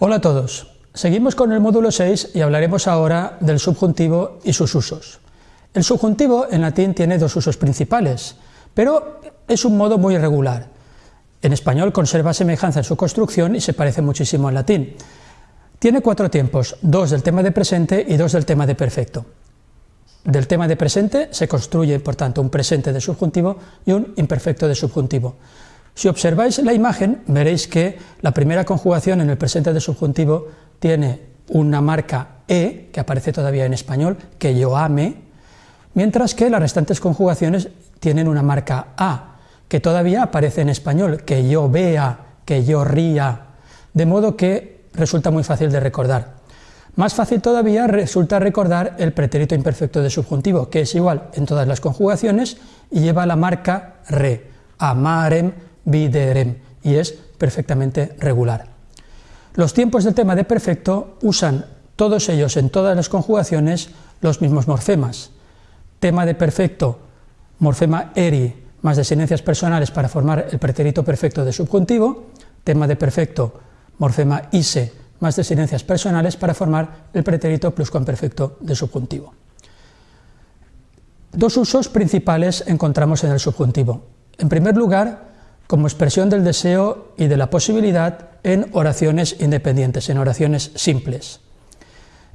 Hola a todos. Seguimos con el módulo 6 y hablaremos ahora del subjuntivo y sus usos. El subjuntivo en latín tiene dos usos principales, pero es un modo muy irregular. En español conserva semejanza en su construcción y se parece muchísimo al latín. Tiene cuatro tiempos, dos del tema de presente y dos del tema de perfecto. Del tema de presente se construye, por tanto, un presente de subjuntivo y un imperfecto de subjuntivo. Si observáis la imagen, veréis que la primera conjugación en el presente de subjuntivo tiene una marca E, que aparece todavía en español, que yo ame, mientras que las restantes conjugaciones tienen una marca A, que todavía aparece en español, que yo vea, que yo ría, de modo que resulta muy fácil de recordar. Más fácil todavía resulta recordar el pretérito imperfecto de subjuntivo, que es igual en todas las conjugaciones y lleva la marca re, amarem, viderem, y es perfectamente regular. Los tiempos del tema de perfecto usan todos ellos en todas las conjugaciones los mismos morfemas. Tema de perfecto, morfema eri, más desinencias personales para formar el pretérito perfecto de subjuntivo, tema de perfecto, morfema ise, más desinencias personales para formar el pretérito pluscuamperfecto de subjuntivo. Dos usos principales encontramos en el subjuntivo. En primer lugar, como expresión del deseo y de la posibilidad en oraciones independientes, en oraciones simples.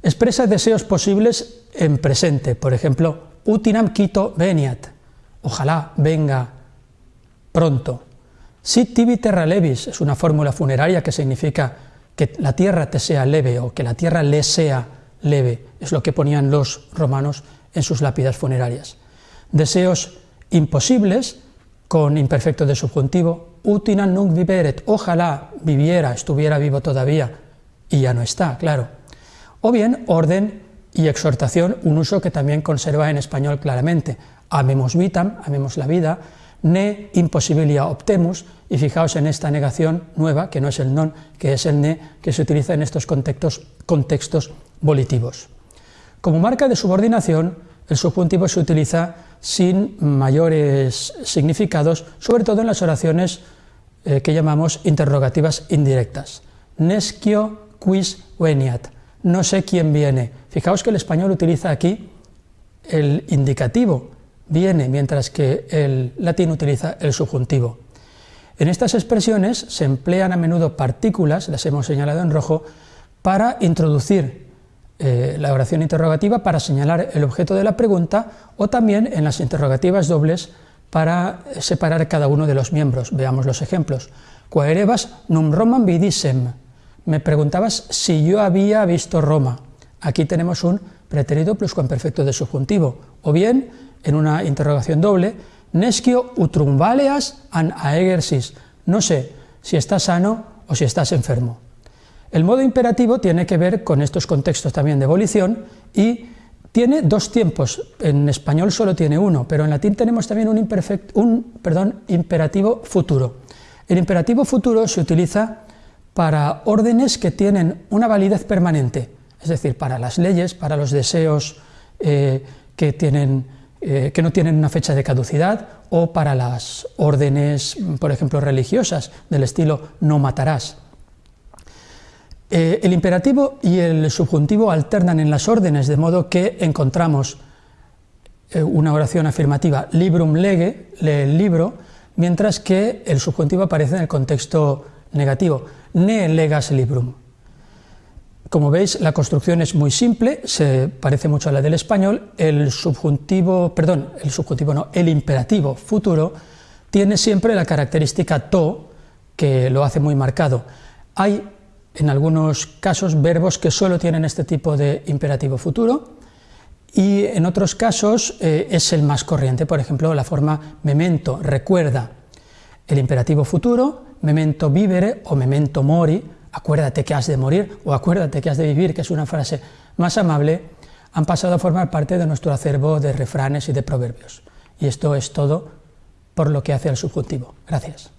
Expresa deseos posibles en presente, por ejemplo, utinam quito veniat, ojalá venga pronto. Sit terra levis es una fórmula funeraria que significa que la tierra te sea leve o que la tierra le sea leve, es lo que ponían los romanos en sus lápidas funerarias. Deseos imposibles con imperfecto de subjuntivo, utinam nunc viveret, ojalá viviera, estuviera vivo todavía, y ya no está, claro. O bien orden y exhortación, un uso que también conserva en español claramente, amemos vitam, amemos la vida, ne imposibilia optemus, y fijaos en esta negación nueva, que no es el non, que es el ne, que se utiliza en estos contextos, contextos volitivos. Como marca de subordinación, el subjuntivo se utiliza sin mayores significados, sobre todo en las oraciones eh, que llamamos interrogativas indirectas. Nescio quis veniat, no sé quién viene. Fijaos que el español utiliza aquí el indicativo, viene, mientras que el latín utiliza el subjuntivo. En estas expresiones se emplean a menudo partículas, las hemos señalado en rojo, para introducir eh, la oración interrogativa para señalar el objeto de la pregunta o también en las interrogativas dobles para separar cada uno de los miembros. Veamos los ejemplos. Quaerebas num Romam vidisem. Me preguntabas si yo había visto Roma. Aquí tenemos un pretérito pluscuamperfecto de subjuntivo. O bien, en una interrogación doble, nescio utrum valeas an aegersis. No sé si estás sano o si estás enfermo. El modo imperativo tiene que ver con estos contextos también de ebolición y tiene dos tiempos, en español solo tiene uno, pero en latín tenemos también un, perdón, imperativo futuro. El imperativo futuro se utiliza para órdenes que tienen una validez permanente, es decir, para las leyes, para los deseos eh, eh, que no tienen una fecha de caducidad, o para las órdenes, por ejemplo, religiosas, del estilo no matarás. Eh, el imperativo y el subjuntivo alternan en las órdenes, de modo que encontramos eh, una oración afirmativa, librum lege, lee el libro, mientras que el subjuntivo aparece en el contexto negativo, ne legas librum. Como veis, la construcción es muy simple, se parece mucho a la del español, el subjuntivo, perdón, el subjuntivo no, el imperativo futuro tiene siempre la característica to, que lo hace muy marcado. Hay en algunos casos verbos que solo tienen este tipo de imperativo futuro y en otros casos eh, es el más corriente, por ejemplo la forma memento, recuerda, el imperativo futuro, memento vivere o memento mori, acuérdate que has de morir o acuérdate que has de vivir, que es una frase más amable, han pasado a formar parte de nuestro acervo de refranes y de proverbios. Y esto es todo por lo que hace al subjuntivo. Gracias.